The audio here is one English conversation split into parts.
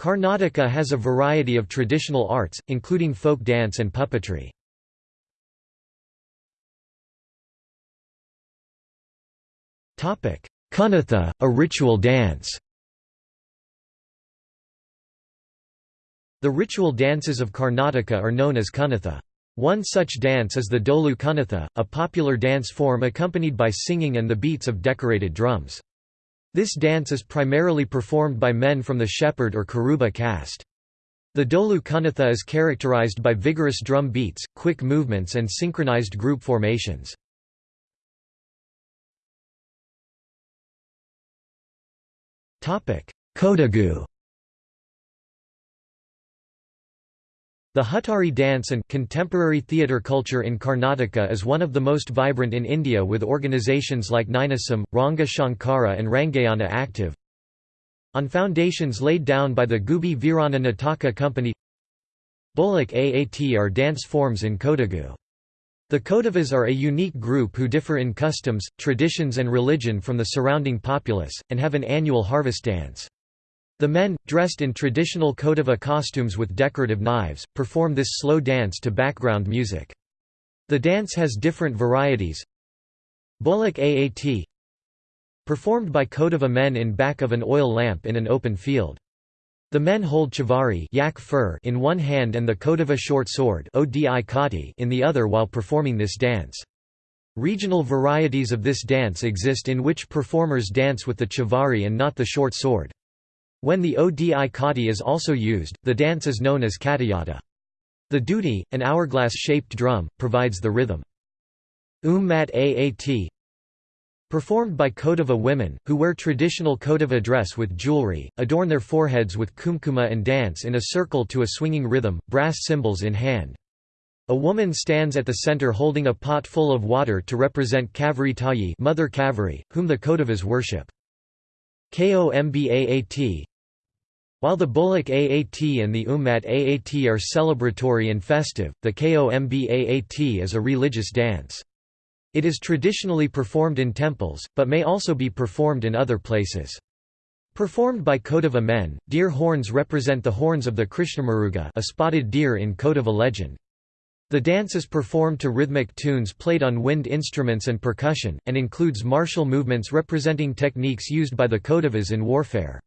Karnataka has a variety of traditional arts, including folk dance and puppetry. Kunitha, a ritual dance The ritual dances of Karnataka are known as Kunitha. One such dance is the Dolu Kunitha, a popular dance form accompanied by singing and the beats of decorated drums. This dance is primarily performed by men from the Shepherd or Karuba caste. The Dolu Kunitha is characterized by vigorous drum beats, quick movements and synchronized group formations. Kodagu The Huttari dance and contemporary theatre culture in Karnataka is one of the most vibrant in India with organisations like Ninasam, Ranga Shankara and Rangayana active. On foundations laid down by the Gubbi Veeranna Nataka Company Bolak Aat are dance forms in Kodagu. The Kodavas are a unique group who differ in customs, traditions and religion from the surrounding populace, and have an annual harvest dance. The men, dressed in traditional Kodava costumes with decorative knives, perform this slow dance to background music. The dance has different varieties. Bolak Aat Performed by Kodava men in back of an oil lamp in an open field. The men hold chivari yak fur in one hand and the Kodava short sword in the other while performing this dance. Regional varieties of this dance exist in which performers dance with the chivari and not the short sword. When the odi kati is also used, the dance is known as katayata. The dudi, an hourglass-shaped drum, provides the rhythm. Ummat Aat Performed by Kodava women, who wear traditional Kodava dress with jewelry, adorn their foreheads with kumkuma and dance in a circle to a swinging rhythm, brass cymbals in hand. A woman stands at the center holding a pot full of water to represent Kaveri Tayi Mother Kaveri, whom the Kodavas worship. Kombaat while the Bolak Aat and the Ummat Aat are celebratory and festive, the Komb AAT is a religious dance. It is traditionally performed in temples, but may also be performed in other places. Performed by Kodava men, deer horns represent the horns of the Krishnamaruga a spotted deer in Kodava legend. The dance is performed to rhythmic tunes played on wind instruments and percussion, and includes martial movements representing techniques used by the Kodavas in warfare.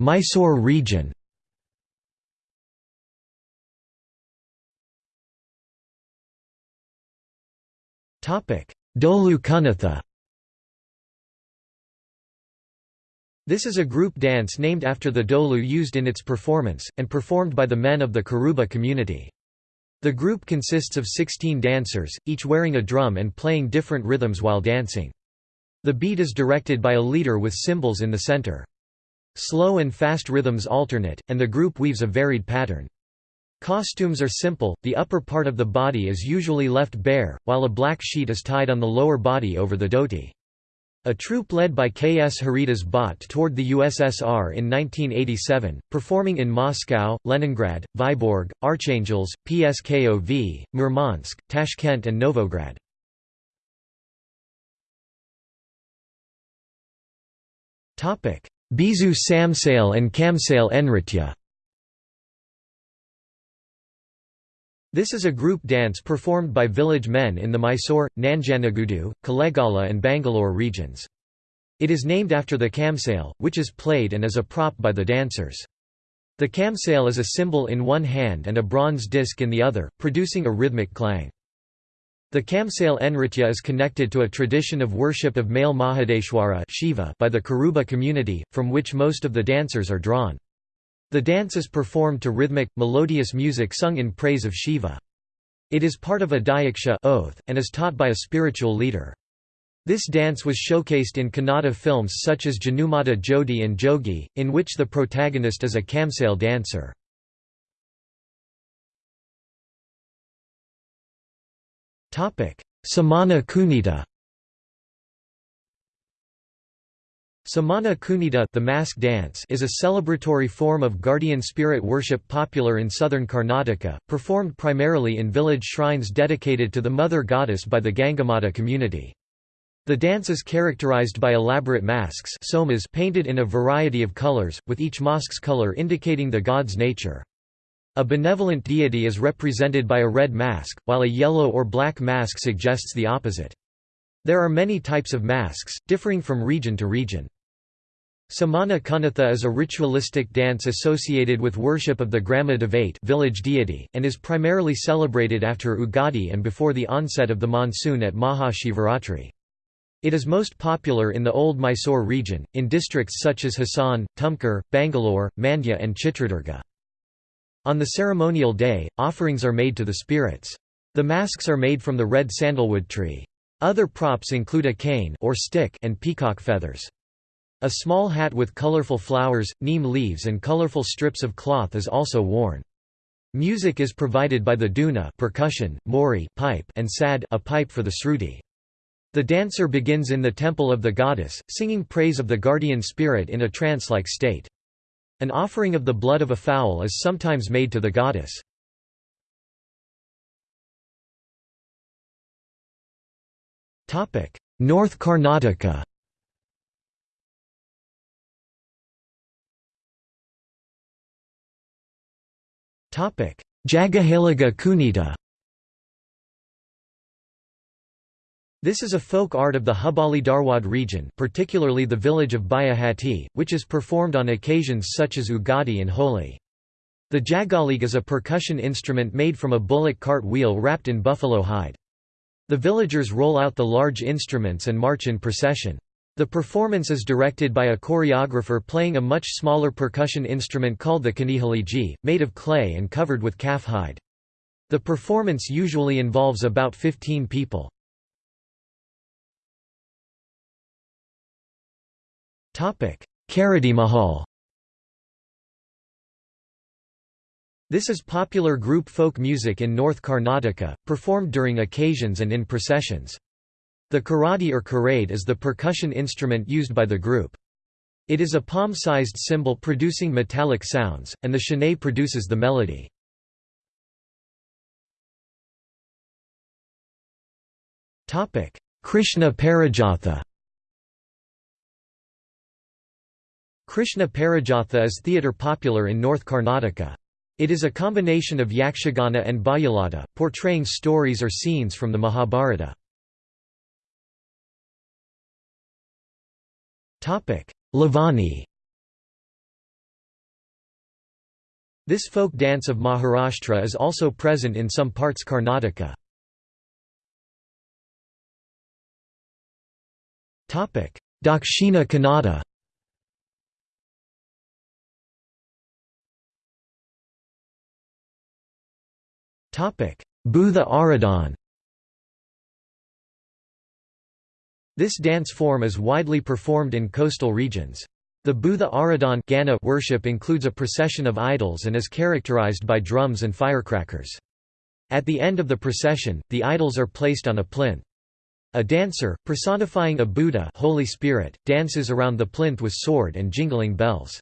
Mysore region Topic: Dolu Kunitha This is a group dance named after the dolu used in its performance, and performed by the men of the Karuba community. The group consists of 16 dancers, each wearing a drum and playing different rhythms while dancing. The beat is directed by a leader with cymbals in the center. Slow and fast rhythms alternate, and the group weaves a varied pattern. Costumes are simple, the upper part of the body is usually left bare, while a black sheet is tied on the lower body over the dhoti. A troupe led by K. S. Haridas Bhatt toured the USSR in 1987, performing in Moscow, Leningrad, Vyborg, Archangels, Pskov, Murmansk, Tashkent and Novgorod. Beesu Kamsale and Kamsale Enritya. This is a group dance performed by village men in the Mysore, Nanjanagudu, Kozhikode and Bangalore regions. It is named after the kamsale, which is played and is a prop by the dancers. The kamsale is a cymbal in one hand and a bronze disc in the other, producing a rhythmic clang. The Kamsale Enritya is connected to a tradition of worship of male Mahadeshwara Shiva by the Karuba community, from which most of the dancers are drawn. The dance is performed to rhythmic, melodious music sung in praise of Shiva. It is part of a Diksha oath, and is taught by a spiritual leader. This dance was showcased in Kannada films such as Janumada Jodi and Jogi, in which the protagonist is a Kamsale dancer. Somana Kunita Somana Kunita the mask dance is a celebratory form of guardian spirit worship popular in southern Karnataka, performed primarily in village shrines dedicated to the mother goddess by the Gangamata community. The dance is characterized by elaborate masks somas painted in a variety of colors, with each mask's color indicating the god's nature. A benevolent deity is represented by a red mask, while a yellow or black mask suggests the opposite. There are many types of masks, differing from region to region. Somana Kunatha is a ritualistic dance associated with worship of the Grama Devate village deity, and is primarily celebrated after Ugadi and before the onset of the monsoon at Maha Shivaratri. It is most popular in the old Mysore region, in districts such as Hassan, Tumkur, Bangalore, Mandya and Chitradurga. On the ceremonial day, offerings are made to the spirits. The masks are made from the red sandalwood tree. Other props include a cane or stick and peacock feathers. A small hat with colorful flowers, neem leaves and colorful strips of cloth is also worn. Music is provided by the duna percussion, mori pipe and sad a pipe for the sruti. The dancer begins in the temple of the goddess, singing praise of the guardian spirit in a trance-like state. An offering of the blood of a fowl is sometimes made to the goddess. North Karnataka Jagahaliga Kunita This is a folk art of the Hubballi Dharwad region particularly the village of Bayahatti, which is performed on occasions such as Ugadi and Holi. The jagalig is a percussion instrument made from a bullock cart wheel wrapped in buffalo hide. The villagers roll out the large instruments and march in procession. The performance is directed by a choreographer playing a much smaller percussion instrument called the kanihaliji, made of clay and covered with calf hide. The performance usually involves about 15 people. Mahal This is popular group folk music in North Karnataka, performed during occasions and in processions. The karadi or karade is the percussion instrument used by the group. It is a palm-sized cymbal producing metallic sounds, and the shehnai produces the melody. Krishna Parijatha Krishna Parijatha is theatre popular in North Karnataka. It is a combination of yakshagana and bayalada, portraying stories or scenes from the Mahabharata. Lavani This folk dance of Maharashtra is also present in some parts Karnataka. Dakshina Kannada Bhutha Aradhan This dance form is widely performed in coastal regions. The Bhutha Aradhan worship includes a procession of idols and is characterized by drums and firecrackers. At the end of the procession, the idols are placed on a plinth. A dancer, personifying a Bhutha Holy Spirit, dances around the plinth with sword and jingling bells.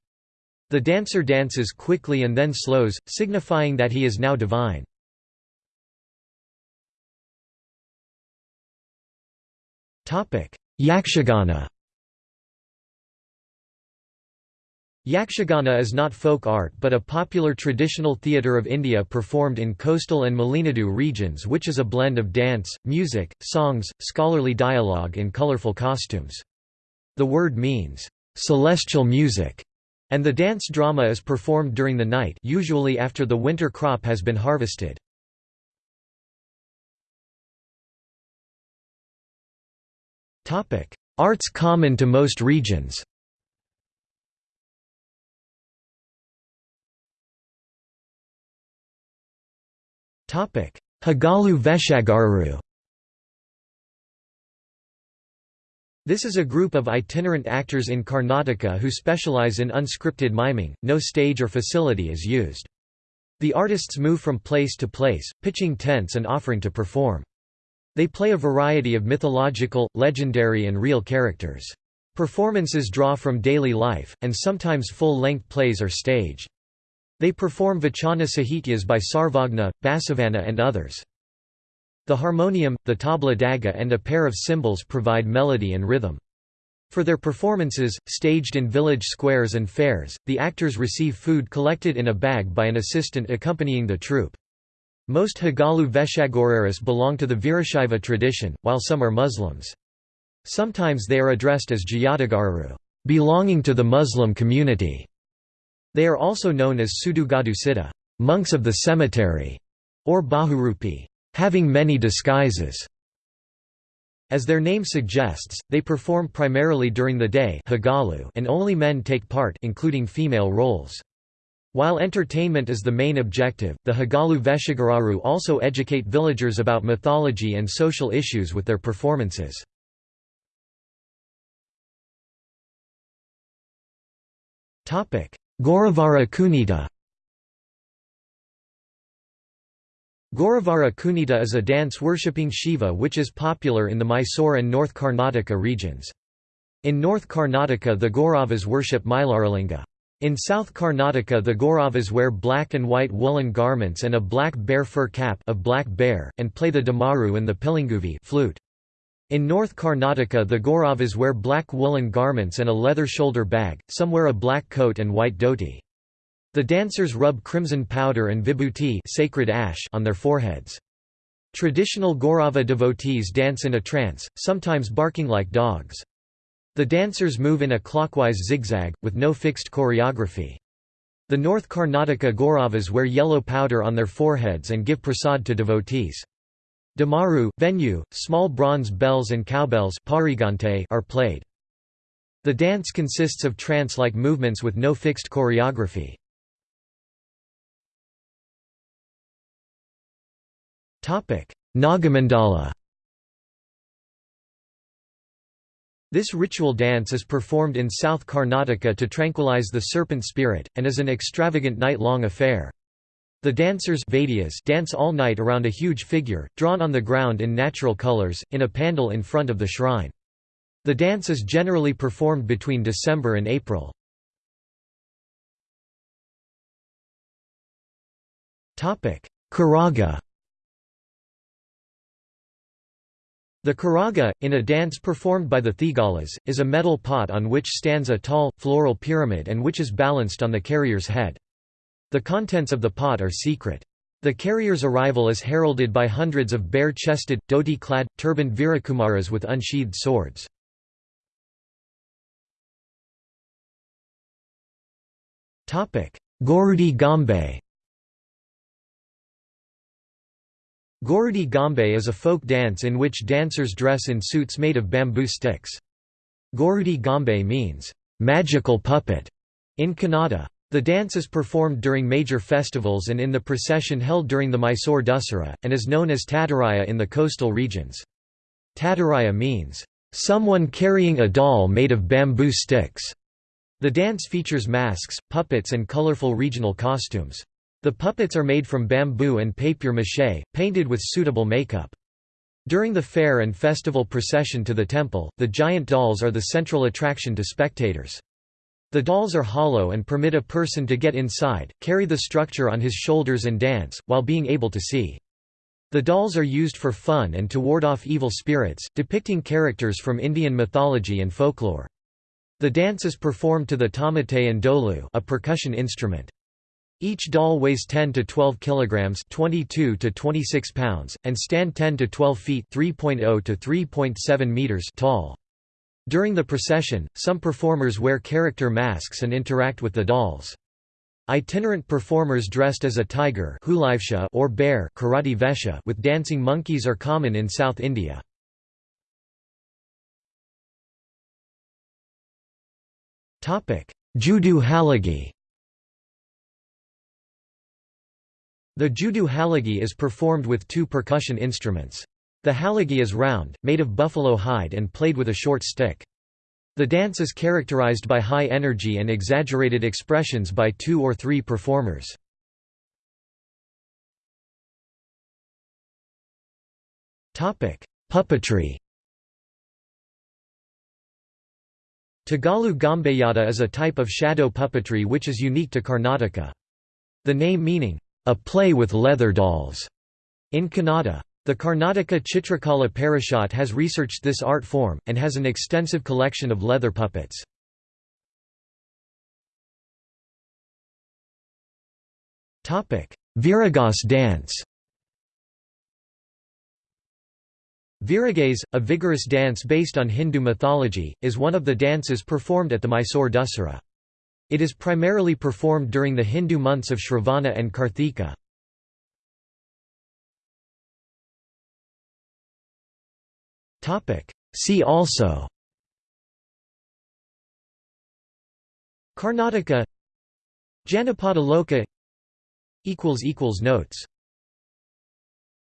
The dancer dances quickly and then slows, signifying that he is now divine. Yakshagana Yakshagana is not folk art but a popular traditional theatre of India performed in coastal and Malenadu regions which is a blend of dance, music, songs, scholarly dialogue and colourful costumes. The word means, "...celestial music", and the dance drama is performed during the night usually after the winter crop has been harvested. Arts common to most regions Hagalu Veshagaru This is a group of itinerant actors in Karnataka who specialize in unscripted miming, no stage or facility is used. The artists move from place to place, pitching tents and offering to perform. They play a variety of mythological, legendary and real characters. Performances draw from daily life, and sometimes full-length plays are staged. They perform Vachana Sahityas by Sarvajna, Basavanna and others. The harmonium, the tabla daga and a pair of cymbals provide melody and rhythm. For their performances, staged in village squares and fairs, the actors receive food collected in a bag by an assistant accompanying the troupe. Most Hagalu Veshagoreras belong to the Virashaiva tradition, while some are Muslims. Sometimes they are addressed as Jayadagaru, belonging to the Muslim community. They are also known as Sudugadu Siddha, monks of the cemetery, or Bahurupi, having many disguises. As their name suggests, they perform primarily during the day and only men take part including female roles. While entertainment is the main objective, the Hagalu Veshagararu also educate villagers about mythology and social issues with their performances. Goravara Kunita Goravara Kunita is a dance worshipping Shiva which is popular in the Mysore and North Karnataka regions. In North Karnataka the Gauravas worship Mailaralinga. In South Karnataka the Gauravas wear black and white woolen garments and a black bear fur cap of black bear, and play the damaru and the pilanguvi flute. In North Karnataka the Gauravas wear black woolen garments and a leather shoulder bag, some wear a black coat and white dhoti. The dancers rub crimson powder and vibhuti sacred ash on their foreheads. Traditional Gaurava devotees dance in a trance, sometimes barking like dogs. The dancers move in a clockwise zigzag, with no fixed choreography. The North Karnataka Gauravas wear yellow powder on their foreheads and give prasad to devotees. Damaru, venu, small bronze bells and cowbells are played. The dance consists of trance-like movements with no fixed choreography. Nagamandala This ritual dance is performed in South Karnataka to tranquilize the serpent spirit, and is an extravagant night-long affair. The dancers dance all night around a huge figure, drawn on the ground in natural colors, in a pandal in front of the shrine. The dance is generally performed between December and April. Karaga The karaga, in a dance performed by the Thegalas, is a metal pot on which stands a tall, floral pyramid and which is balanced on the carrier's head. The contents of the pot are secret. The carrier's arrival is heralded by hundreds of bare-chested, dhoti-clad, turbaned Virakumaras with unsheathed swords. Gorudi Gambe Gorudi Gambe is a folk dance in which dancers dress in suits made of bamboo sticks. Gorudi Gambe means, "...magical puppet", in Kannada. The dance is performed during major festivals and in the procession held during the Mysore Dussehra, and is known as Tataraya in the coastal regions. Tataraya means, "...someone carrying a doll made of bamboo sticks." The dance features masks, puppets and colorful regional costumes. The puppets are made from bamboo and papier-mâché, painted with suitable makeup. During the fair and festival procession to the temple, the giant dolls are the central attraction to spectators. The dolls are hollow and permit a person to get inside, carry the structure on his shoulders and dance, while being able to see. The dolls are used for fun and to ward off evil spirits, depicting characters from Indian mythology and folklore. The dance is performed to the tamate and dolu a percussion instrument. Each doll weighs 10 to 12 kilograms, 22 to 26 pounds, and stand 10 to 12 feet, 3.0 to 3.7 meters tall. During the procession, some performers wear character masks and interact with the dolls. Itinerant performers dressed as a tiger or bear with dancing monkeys are common in South India. Judu Halagi The judu halagi is performed with two percussion instruments. The halagi is round, made of buffalo hide and played with a short stick. The dance is characterized by high energy and exaggerated expressions by two or three performers. Puppetry Tagalu Gambeyada is a type of shadow puppetry which is unique to Karnataka. The name meaning, a play with leather dolls, in Kannada. The Karnataka Chitrakala Parishad has researched this art form, and has an extensive collection of leather puppets. Viragas dance Viragaze, a vigorous dance based on Hindu mythology, is one of the dances performed at the Mysore Dussehra. It is primarily performed during the Hindu months of Shravana and Karthika. See also Karnataka Janapada Loka Notes